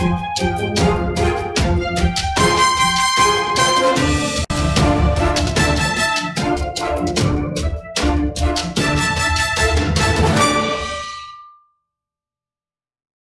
choo choo choo